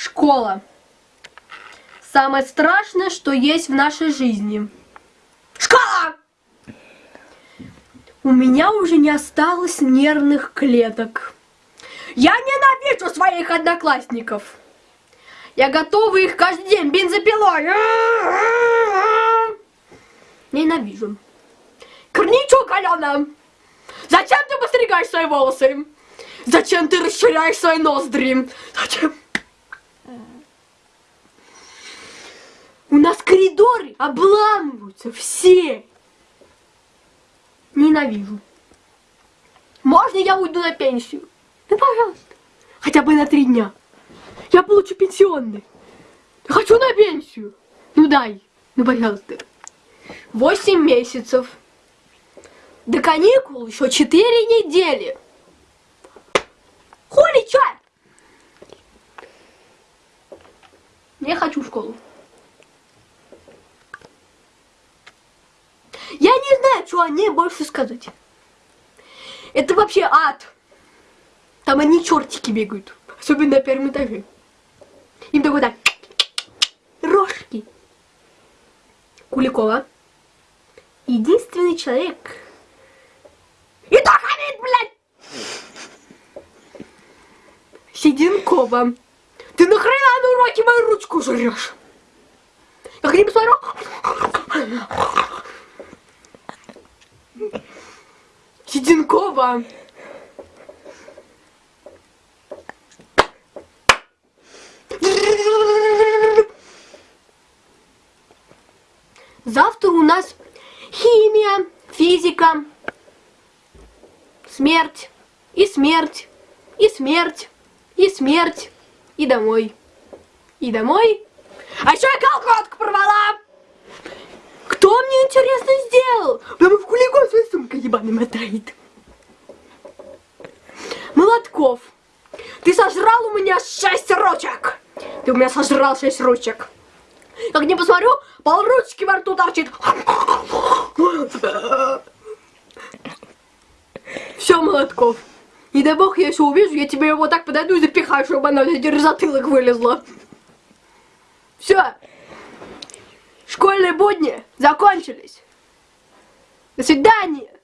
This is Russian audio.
Школа. Самое страшное, что есть в нашей жизни. Школа! У меня уже не осталось нервных клеток. Я ненавижу своих одноклассников. Я готова их каждый день бензопилой. Ненавижу. Корничок, Алена! Зачем ты постригаешь свои волосы? Зачем ты расширяешь свои ноздри? Зачем? У коридоры обламываются все. Ненавижу. Можно я уйду на пенсию? Ну, пожалуйста. Хотя бы на три дня. Я получу пенсионный. Хочу на пенсию. Ну дай. Ну, пожалуйста. Восемь месяцев. До каникул еще четыре недели. Хули, чё? Не хочу в школу. Я не знаю, что о ней больше сказать. Это вообще ад. Там они чертики бегают. Особенно на первом этаже. Им такой так. Рожки. Куликова. Единственный человек. И то хамит, блядь! Седенкова. Ты нахрена на уроке мою ручку жрешь? Я к ним посмотрю. Седенкова. Завтра у нас химия, физика, смерть, и смерть, и смерть, и смерть, и домой. И домой. А еще я ебаный мотает. Молотков. Ты сожрал у меня шесть ручек. Ты у меня сожрал шесть ручек. Как не посмотрю, пол ручки во рту торчит. Все, Молотков. Не дай бог, я еще увижу, я тебе его так подойду и запихаю, чтобы оно из затылок вылезло. Все. Школьные будни закончились. До свидания.